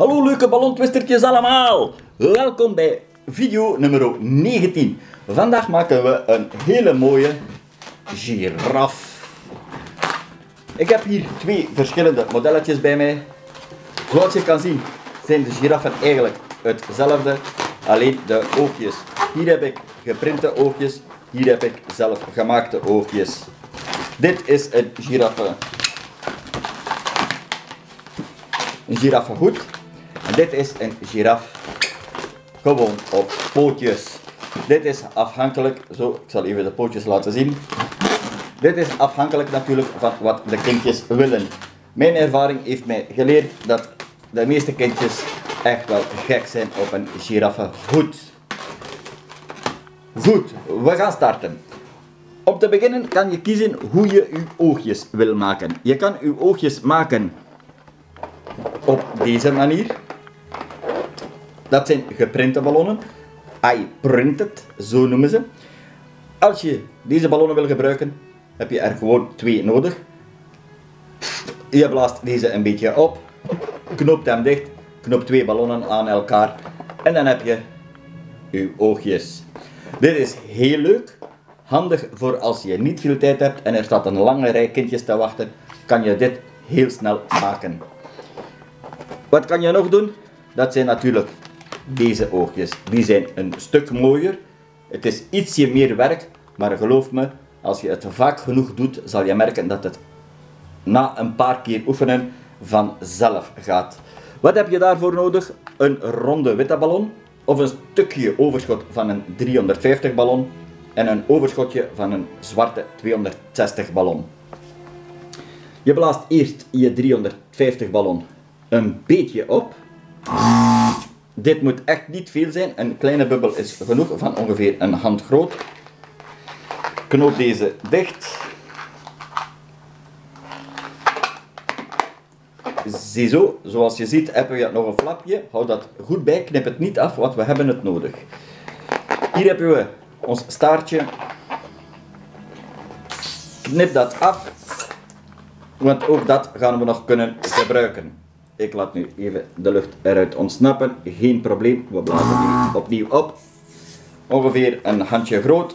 Hallo leuke ballontwistertjes allemaal! Welkom bij video nummer 19. Vandaag maken we een hele mooie giraf. Ik heb hier twee verschillende modelletjes bij mij. Zoals je kan zien zijn de giraffen eigenlijk hetzelfde, alleen de oogjes. Hier heb ik geprinte oogjes, hier heb ik zelf gemaakte oogjes. Dit is een giraffe. Een giraffenhoed. Dit is een giraf gewoon op pootjes. Dit is afhankelijk, zo, ik zal even de pootjes laten zien. Dit is afhankelijk natuurlijk van wat de kindjes willen. Mijn ervaring heeft mij geleerd dat de meeste kindjes echt wel gek zijn op een giraffenhoed. Goed, we gaan starten. Om te beginnen kan je kiezen hoe je je oogjes wil maken. Je kan je oogjes maken op deze manier. Dat zijn geprinte ballonnen. I printed, zo noemen ze. Als je deze ballonnen wil gebruiken, heb je er gewoon twee nodig. Je blaast deze een beetje op, knoopt hem dicht, knoopt twee ballonnen aan elkaar en dan heb je je oogjes. Dit is heel leuk, handig voor als je niet veel tijd hebt en er staat een lange rij kindjes te wachten, kan je dit heel snel maken. Wat kan je nog doen? Dat zijn natuurlijk deze oogjes. Die zijn een stuk mooier. Het is ietsje meer werk, maar geloof me, als je het vaak genoeg doet, zal je merken dat het na een paar keer oefenen vanzelf gaat. Wat heb je daarvoor nodig? Een ronde witte ballon of een stukje overschot van een 350 ballon en een overschotje van een zwarte 260 ballon. Je blaast eerst je 350 ballon een beetje op. Dit moet echt niet veel zijn. Een kleine bubbel is genoeg, van ongeveer een hand groot. Knoop deze dicht. Ziezo, zoals je ziet hebben we nog een flapje. Hou dat goed bij, knip het niet af, want we hebben het nodig. Hier hebben we ons staartje. Knip dat af, want ook dat gaan we nog kunnen gebruiken. Ik laat nu even de lucht eruit ontsnappen. Geen probleem. We blazen nu opnieuw op. Ongeveer een handje groot.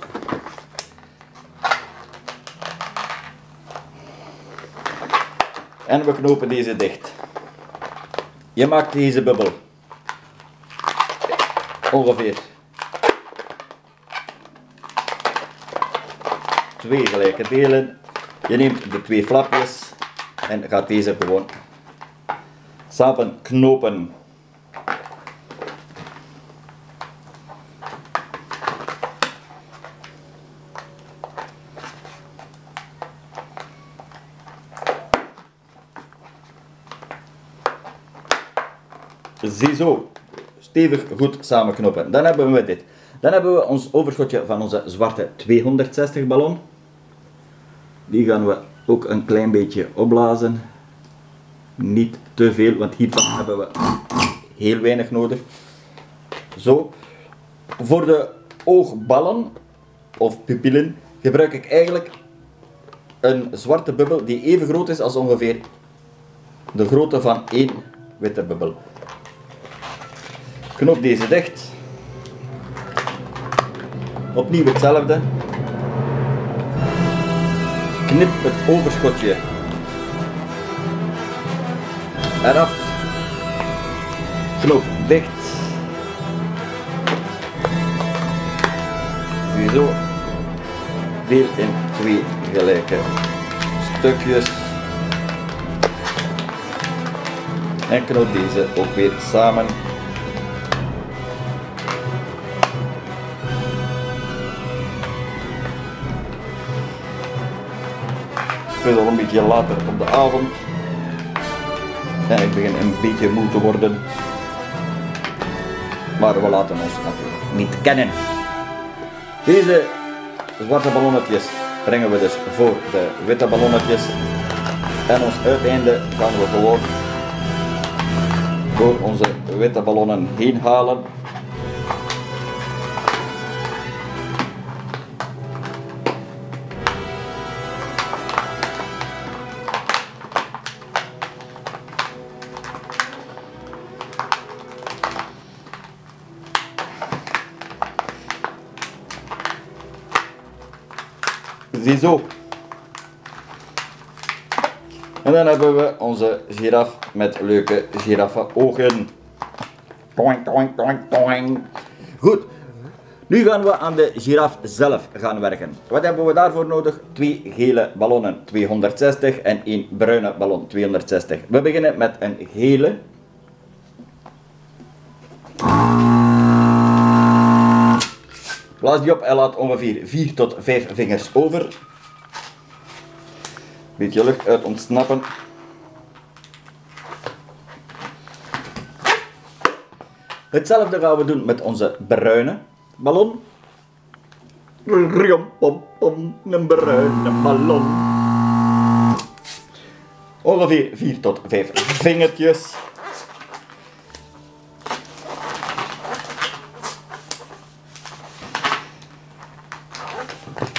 En we knopen deze dicht. Je maakt deze bubbel ongeveer twee gelijke delen. Je neemt de twee flapjes en gaat deze gewoon samen knopen. Ziezo, stevig goed samenknopen. Dan hebben we dit. Dan hebben we ons overschotje van onze zwarte 260 ballon. Die gaan we ook een klein beetje opblazen niet te veel, want hiervan hebben we heel weinig nodig. Zo. Voor de oogballen of pupillen gebruik ik eigenlijk een zwarte bubbel die even groot is als ongeveer de grootte van één witte bubbel. Knoop deze dicht. Opnieuw hetzelfde. Knip het overschotje Eraf. Knoop dicht. Ziezo. Deel in twee gelijke stukjes. En knoop deze ook weer samen. Is al een beetje later op de avond. En ik begin een beetje moe te worden. Maar we laten ons natuurlijk niet kennen. Deze zwarte ballonnetjes brengen we dus voor de witte ballonnetjes. En ons uiteinde gaan we gewoon door onze witte ballonnen heen halen. Ziezo. En dan hebben we onze giraf met leuke giraffenogen. Toing. Goed. Nu gaan we aan de giraf zelf gaan werken. Wat hebben we daarvoor nodig? Twee gele ballonnen, 260 en één bruine ballon, 260. We beginnen met een gele. Blaas die op en laat ongeveer 4 tot 5 vingers over. Beetje lucht uit ontsnappen. Hetzelfde gaan we doen met onze bruine ballon. Riom, pom, pom, een bruine ballon. Ongeveer 4 tot 5 vingertjes.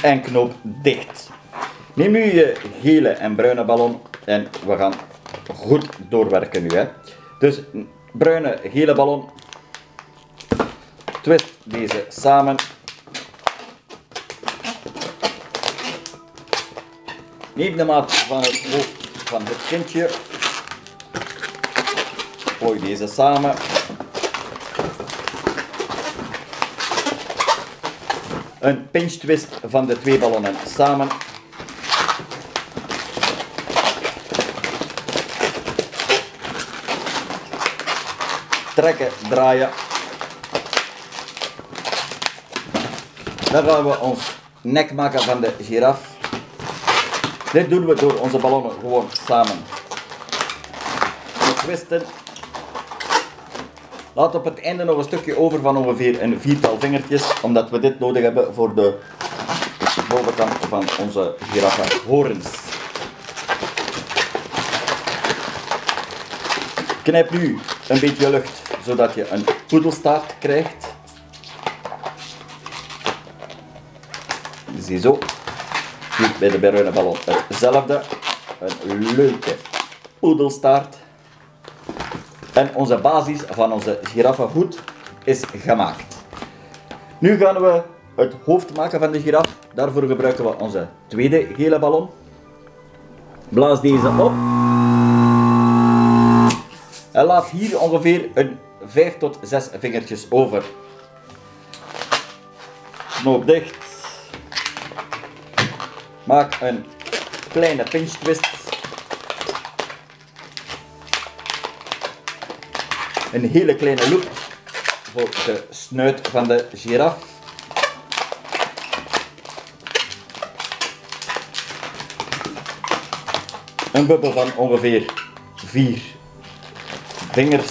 En knoop dicht. Neem nu je gele en bruine ballon en we gaan goed doorwerken nu. Hè. Dus bruine, gele ballon. Twist deze samen. Neem de maat van het hoofd van het kindje. Gooi deze samen. Een pinch twist van de twee ballonnen samen. Trekken, draaien. Dan gaan we ons nek maken van de giraf. Dit doen we door onze ballonnen gewoon samen te twisten. Laat op het einde nog een stukje over van ongeveer een viertal vingertjes, omdat we dit nodig hebben voor de bovenkant van onze giraffenhorens. Knijp nu een beetje lucht, zodat je een poedelstaart krijgt. Ziezo. Nu bij de bruine ballon hetzelfde. Een leuke poedelstaart. En onze basis van onze giraffenhoed is gemaakt. Nu gaan we het hoofd maken van de giraf. Daarvoor gebruiken we onze tweede gele ballon. Blaas deze op. En laat hier ongeveer een 5 tot 6 vingertjes over. Knoop dicht. Maak een kleine pinch twist. Een hele kleine loop voor de snuit van de giraf. Een bubbel van ongeveer 4 vingers.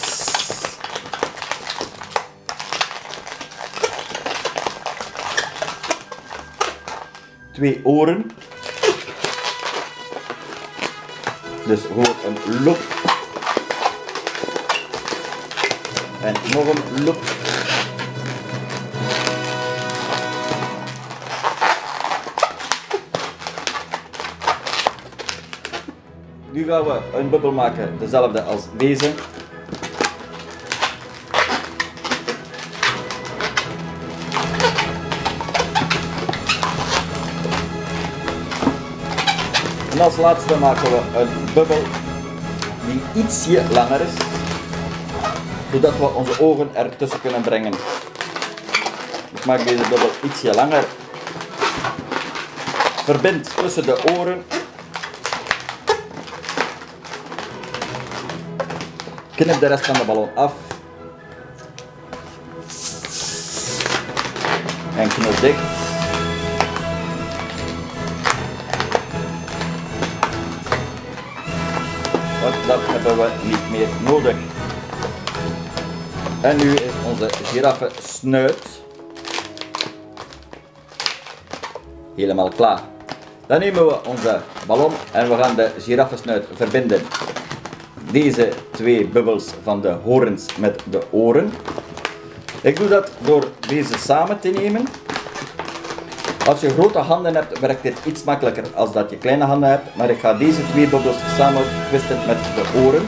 Twee oren. Dus gewoon een loop. En nog een loop. Nu gaan we een bubbel maken, dezelfde als deze. En als laatste maken we een bubbel die ietsje langer is, zodat we onze ogen ertussen kunnen brengen. Ik maak deze bubbel ietsje langer. Verbind tussen de oren. Knip de rest van de ballon af. En knoop dicht. Want dat hebben we niet meer nodig. En nu is onze giraffe snuit helemaal klaar. Dan nemen we onze ballon en we gaan de giraffesnuit verbinden. Deze twee bubbels van de horens met de oren. Ik doe dat door deze samen te nemen. Als je grote handen hebt, werkt dit iets makkelijker als dat je kleine handen hebt. Maar ik ga deze twee bubbels samen twisten met de oren.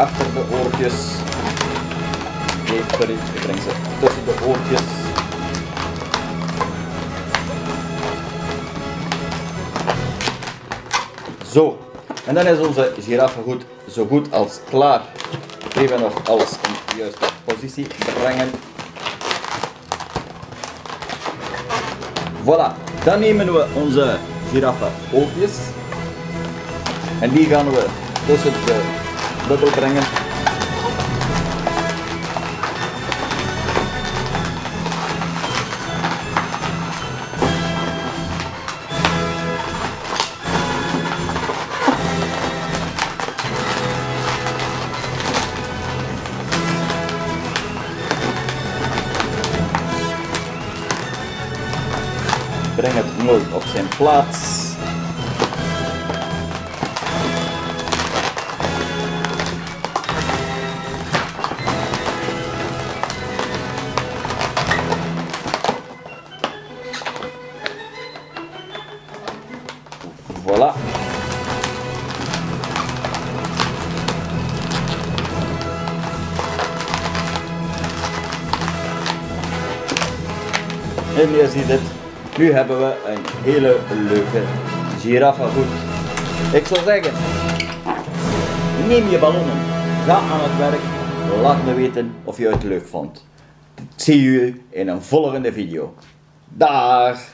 Achter de oortjes. Nee, sorry, ik breng ze tussen de oortjes. Zo, en dan is onze giraffe goed, zo goed als klaar. Even nog alles in de juiste positie brengen. Voilà, dan nemen we onze giraffe oogjes en die gaan we tussen de bubbel brengen. Breng het mooi op zijn plaats. En je ziet het, nu hebben we een hele leuke giraffe goed. Ik zou zeggen, neem je ballonnen, ga aan het werk, laat me weten of je het leuk vond. Zie u in een volgende video. Dag!